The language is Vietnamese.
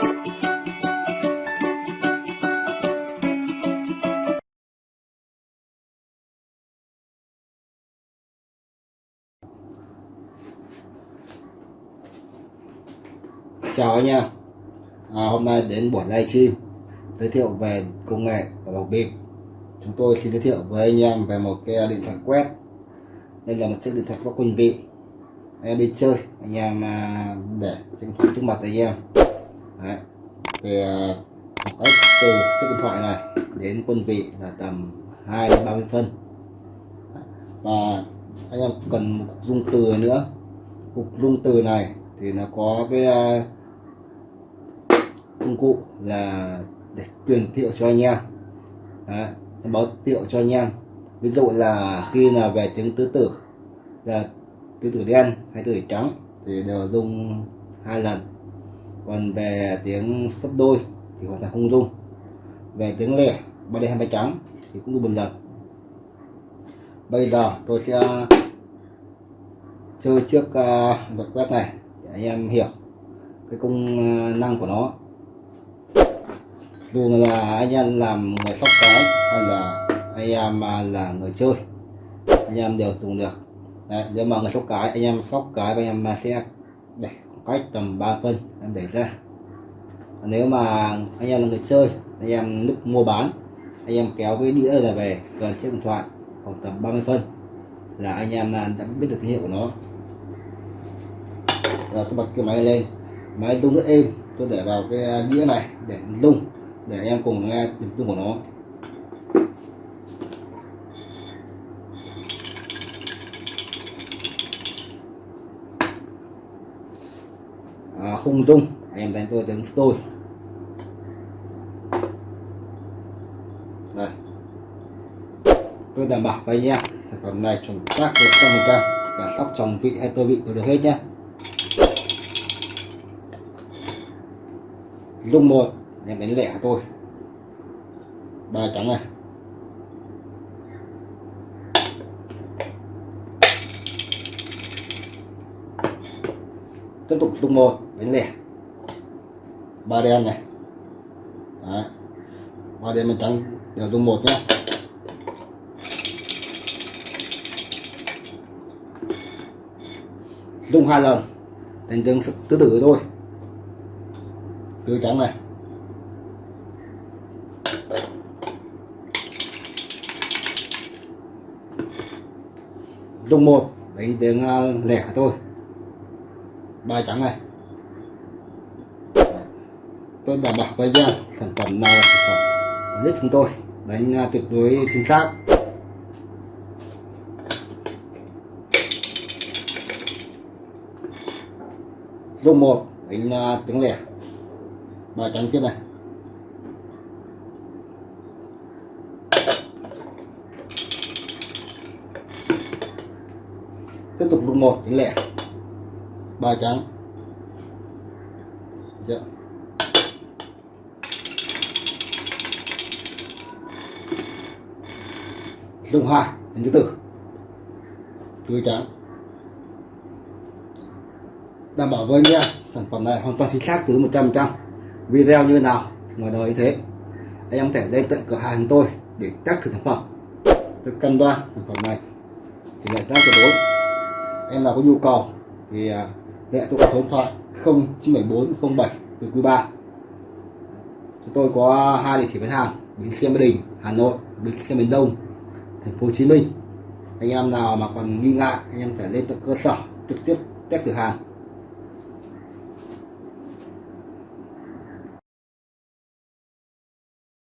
chào anh em. À, hôm nay đến buổi livestream giới thiệu về công nghệ của bọc bịp chúng tôi xin giới thiệu với anh em về một cái điện thoại quét. Đây là một chiếc điện thoại có quân vị. Anh em đi chơi anh em à, để điện thoại trước mặt anh em. Đấy. thì à, cách từ chiếc điện thoại này đến quân vị là tầm 2 đến 30 phân. Và anh em cần một cục dung từ nữa. Cục dung từ này thì nó có cái à, công cụ là để truyền thiệu cho anh em. Đấy, báo tiệu cho anh em. Ví dụ là khi là về tiếng tứ tử là tứ tử đen hay tứ tử trắng thì đều dùng hai lần còn về tiếng sấp đôi thì hoàn toàn không rung. Về tiếng lẻ ba đen hai ba trắng thì cũng rung một lần bây giờ tôi sẽ chơi trước uh, luật quét này để anh em hiểu cái công à, năng của nó. Dù là anh em làm người sóc cái hay là anh em à, là người chơi anh em đều dùng được. Đấy, nếu mà người sóc cái anh em sóc cái anh em à, sẽ để cách tầm 3 phân em để ra. Nếu mà anh em là người chơi, anh em lúc mua bán, anh em kéo cái đĩa ra về gần chiếc điện thoại, khoảng tầm 30 phân là anh em à, đã biết được thương hiệu của nó. Rồi tôi bật cái máy lên, máy rung rất êm, tôi để vào cái đĩa này để rung để em cùng nghe tiếng rung của nó. À, không rung em đánh tôi tiếng tôi. Đây. Tôi đảm bảo với anh em sản phẩm này chuẩn xác một trăm phần trăm. Cả sóc trồng vị hay tôi vị tôi được hết nhé. Dung một em đánh lẻ tôi, ba trắng này. Tiếp tục rung một đánh lẻ ba đen này. Đấy. ba đen mình trắng đều dùng một nhé dùng hai lần. Đánh tương tứ tử thôi. Tứ trắng này. Dùng một. Đánh tiếng ờ, lẻ thôi. Ba trắng này tôi đảm bảo với ra sản phẩm nào là sản phẩm nhất chúng tôi, đánh à, tuyệt đối chính xác. Rung một, đánh à, tiếng lẻ. Ba trắng tiếp này. Tiếp tục rung một tiếng lẻ. Ba trắng Được. Dạ. Rung hoa, hình thứ tư. Tươi trắng. Đảm bảo với nha sản phẩm này hoàn toàn chính xác từ 100% video như nào ngoài đời như thế. Anh em thể lên tận cửa hàng tôi để test thử sản phẩm. Tôi cân đoan sản phẩm này. Thì lại giá tuyệt đối em nào có nhu cầu thì à, lệ tôi có số điện thoại 097407 từ quý 3 chúng tôi có hai địa chỉ bán hàng bến xe Mỹ Đình Hà Nội bến xe miền Đông thành phố Hồ Chí Minh. Anh em nào mà còn nghi ngại, anh em phải lên tận cơ sở trực tiếp test cửa hàng.